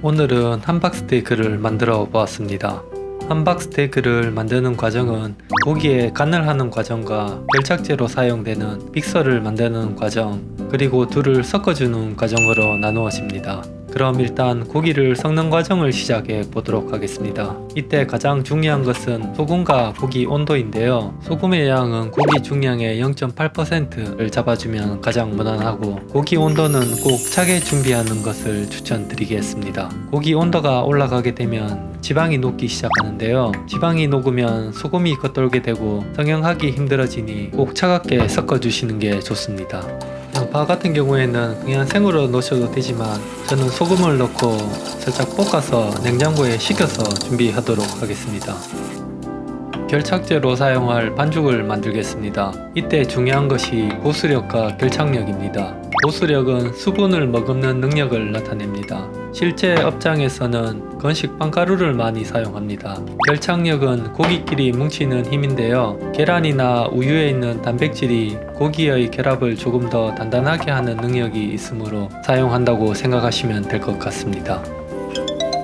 오늘은 함박스테이크를 만들어 보았습니다. 함박스테이크를 만드는 과정은 고기에 간을 하는 과정과 결착제로 사용되는 믹서를 만드는 과정 그리고 둘을 섞어주는 과정으로 나누어집니다. 그럼 일단 고기를 섞는 과정을 시작해 보도록 하겠습니다. 이때 가장 중요한 것은 소금과 고기 온도인데요. 소금의 양은 고기 중량의 0.8%를 잡아주면 가장 무난하고 고기 온도는 꼭 차게 준비하는 것을 추천드리겠습니다. 고기 온도가 올라가게 되면 지방이 녹기 시작하는데요. 지방이 녹으면 소금이 겉돌게 되고 성형하기 힘들어지니 꼭 차갑게 섞어주시는 게 좋습니다. 양파 같은 경우에는 그냥 생으로 넣으셔도 되지만 저는 소금을 넣고 살짝 볶아서 냉장고에 식혀서 준비하도록 하겠습니다. 결착제로 사용할 반죽을 만들겠습니다. 이때 중요한 것이 보수력과 결착력입니다. 보수력은 수분을 머금는 능력을 나타냅니다. 실제 업장에서는 건식 빵 가루를 많이 사용합니다. 결착력은 고기끼리 뭉치는 힘인데요. 계란이나 우유에 있는 단백질이 고기의 결합을 조금 더 단단하게 하는 능력이 있으므로 사용한다고 생각하시면 될 것 같습니다.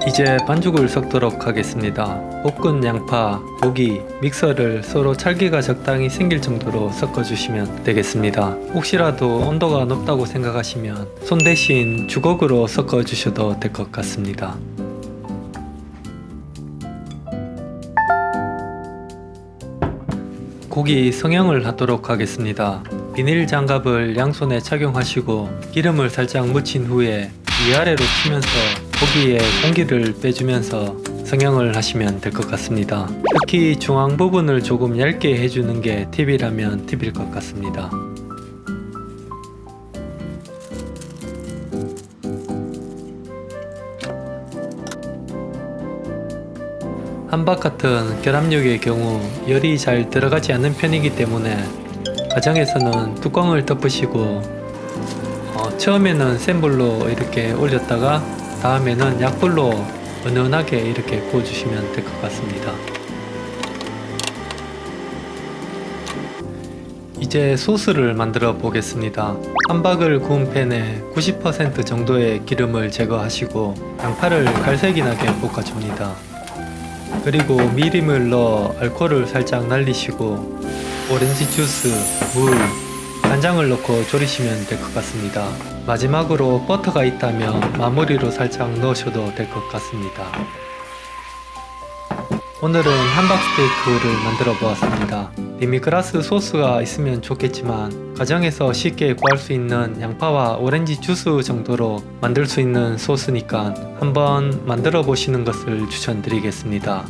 이제 반죽을 섞도록 하겠습니다. 볶은 양파, 고기, 믹서를 서로 찰기가 적당히 생길 정도로 섞어주시면 되겠습니다. 혹시라도 온도가 높다고 생각하시면 손 대신 주걱으로 섞어주셔도 될 것 같습니다. 고기 성형을 하도록 하겠습니다. 비닐 장갑을 양손에 착용하시고 기름을 살짝 묻힌 후에 위아래로 치면서 고기에 공기를 빼주면서 성형을 하시면 될 것 같습니다. 특히 중앙 부분을 조금 얇게 해주는 게 팁이라면 팁일 것 같습니다. 한박 같은 결합력의 경우 열이 잘 들어가지 않는 편이기 때문에 가정에서는 뚜껑을 덮으시고 어, 처음에는 센 불로 이렇게 올렸다가 다음에는 약불로 은은하게 이렇게 구워주시면 될 것 같습니다. 이제 소스를 만들어 보겠습니다. 함박을 구운 팬에 90% 정도의 기름을 제거하시고 양파를 갈색이 나게 볶아줍니다. 그리고 미림을 넣어 알코올을 살짝 날리시고 오렌지 주스, 물, 간장을 넣고 졸이시면 될 것 같습니다. 마지막으로 버터가 있다면 마무리로 살짝 넣으셔도 될 것 같습니다. 오늘은 함박스테이크를 만들어 보았습니다. 데미그라스 소스가 있으면 좋겠지만 가정에서 쉽게 구할 수 있는 양파와 오렌지 주스 정도로 만들 수 있는 소스니까 한번 만들어 보시는 것을 추천드리겠습니다.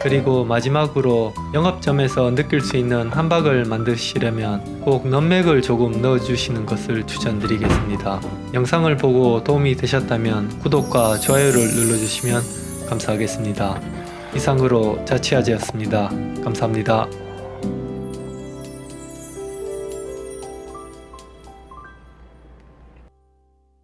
그리고 마지막으로 영업점에서 느낄 수 있는 함박을 만드시려면 꼭 넘맥을 조금 넣어주시는 것을 추천드리겠습니다. 영상을 보고 도움이 되셨다면 구독과 좋아요를 눌러주시면 감사하겠습니다. 이상으로 자취아지였습니다. 감사합니다.